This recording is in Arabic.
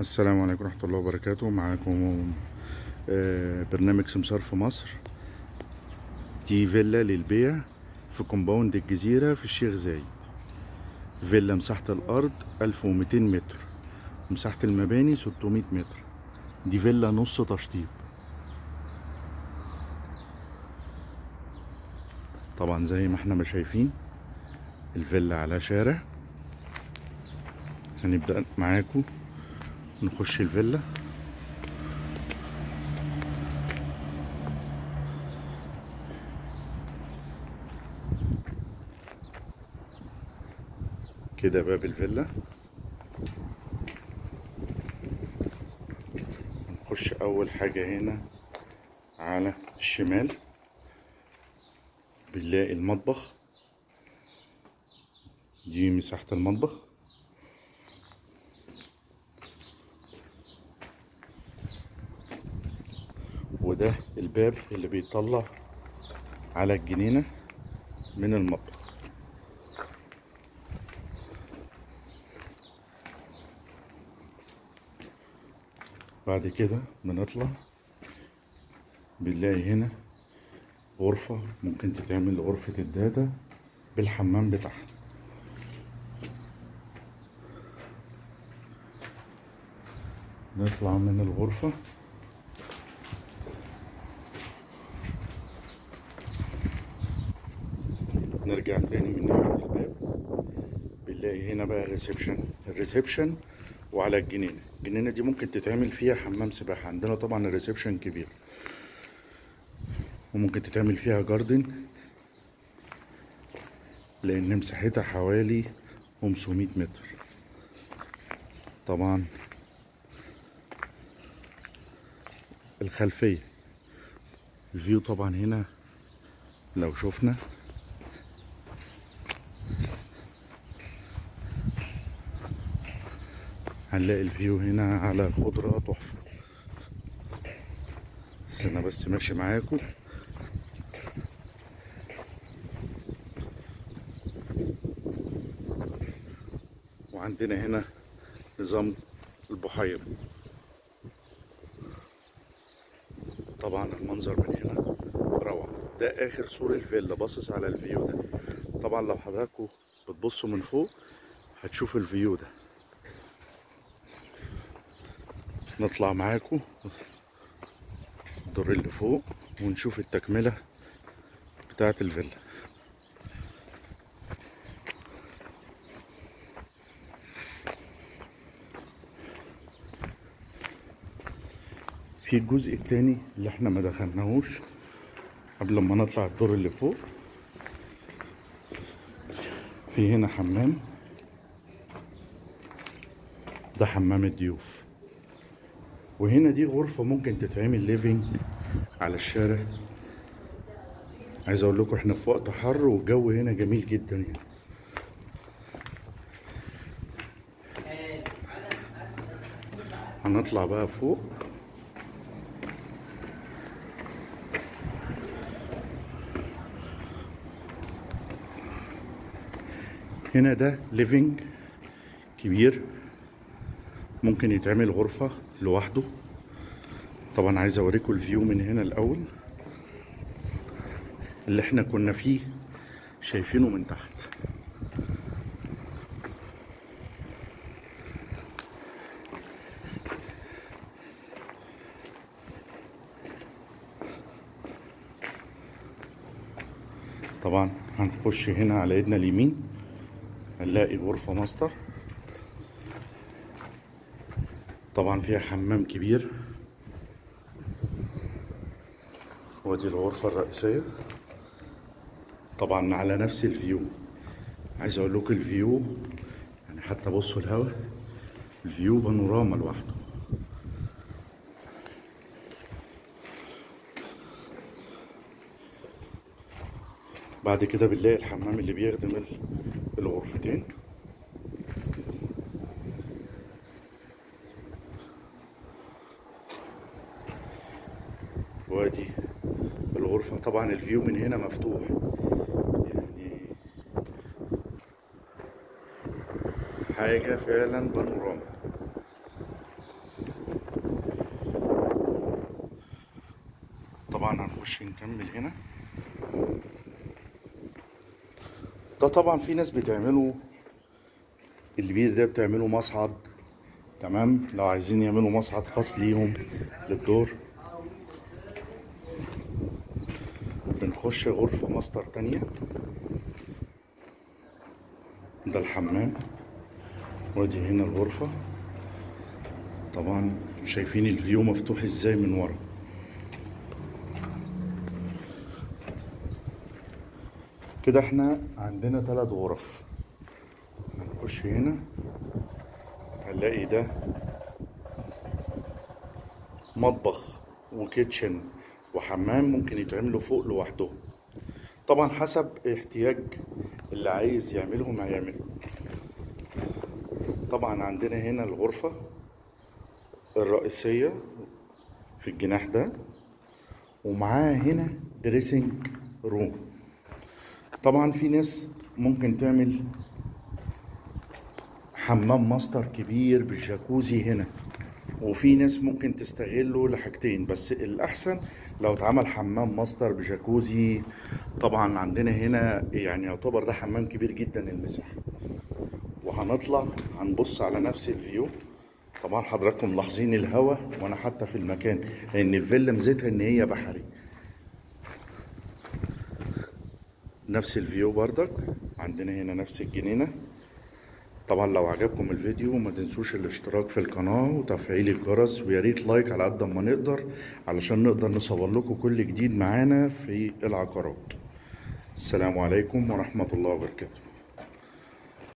السلام عليكم ورحمة الله وبركاته. معاكم آه، برنامج سمسار في مصر. دي فيلا للبيع في كومباوند الجزيرة في الشيخ زايد. فيلا مساحة الأرض 1200 متر. مساحة المباني 600 متر. دي فيلا نص تشطيب. طبعا زي ما إحنا ما شايفين الفيلا على شارع. هنبدأ معاكم. نخش الفيلا. كده باب الفيلا. نخش أول حاجة هنا على الشمال. بنلاقي المطبخ. دي مساحة المطبخ. الباب اللي بيطلع على الجنينة من المطبخ. بعد كده بنطلع بنلاقي هنا غرفة ممكن تتعمل غرفة الدادة بالحمام بتاعها. نطلع من الغرفة. نرجع تاني من ناحية الباب. بنلاقي هنا بقى ال reception. ال reception وعلى الجنينة. الجنينة دي ممكن تتعمل فيها حمام سباحة. عندنا طبعا ال reception كبير. وممكن تتعمل فيها garden لأن مساحتها حوالي 500 متر. طبعا الخلفية. ال view طبعا هنا لو شفنا. هنلاقي ال view هنا على الخضرة تحفة. أنا بس ماشي معاكم. وعندنا هنا نظام البحيرة. طبعا المنظر من هنا روعة. ده آخر سور الفيلا باصص على ال view ده. طبعا لو حضراتكم بتبصوا من فوق هتشوف ال view ده. نطلع معاكم. الدور اللي فوق ونشوف التكملة بتاعة الفيلا. في الجزء التاني اللي إحنا ما دخلناهوش قبل ما نطلع الدور اللي فوق. في هنا حمام. ده حمام الضيوف. وهنا دي غرفة ممكن تتعمل ليفينج على الشارع. عايز أقول لكم إحنا في وقت حر والجو هنا جميل جدا يعني. هنطلع بقى فوق. هنا ده living كبير. ممكن يتعمل غرفة. لوحده. طبعا عايز أوريكم ال view من هنا الأول. اللي إحنا كنا فيه شايفينه من تحت. طبعا هنخش هنا على إيدنا اليمين. هنلاقي غرفة ماستر. طبعا فيها حمام كبير. ودي الغرفة الرئيسية. طبعا على نفس ال view. عايز أقول لكم ال view يعني حتى بصوا الهوا ال view بانوراما لوحده. بعد كده بنلاقي الحمام اللي بيخدم ال- الغرفتين. وادي الغرفة. طبعا الفيو من هنا مفتوح. يعني حاجة فعلا بانوراما. طبعا هنخش نكمل هنا. ده طبعا في ناس بتعمله. البير ده بتعمله مصعد. تمام؟ لو عايزين يعملوا مصعد خاص ليهم للدور. بنخش غرفة ماستر تانية. ده الحمام. وادي هنا الغرفة. طبعا شايفين الفيو مفتوح إزاي من ورا؟ كده إحنا عندنا ثلاث غرف. هنخش هنا هنلاقي ده مطبخ وكيتشن. وحمام ممكن يتعملوا فوق لوحدهم طبعا حسب احتياج اللي عايز يعملهم هيعمله طبعا عندنا هنا الغرفة الرئيسية في الجناح ده ومعاها هنا dressing room طبعا في ناس ممكن تعمل حمام ماستر كبير بالجاكوزي هنا. وفي ناس ممكن تستغله لحاجتين بس الأحسن لو اتعمل حمام ماستر بجاكوزي طبعا عندنا هنا يعني يعتبر ده حمام كبير جدا المساحة. وهنطلع هنبص على نفس ال view. طبعا حضراتكم ملاحظين الهوا وأنا حتى في المكان لأن الفيلا ميزتها إن هي بحري. نفس ال view بردك عندنا هنا نفس الجنينة. طبعا لو عجبكم الفيديو ما تنسوش الاشتراك في القناة وتفعيل الجرس ويا ريت like على قد ما نقدر علشان نقدر نصور لكم كل جديد معانا في العقارات. السلام عليكم ورحمة الله وبركاته.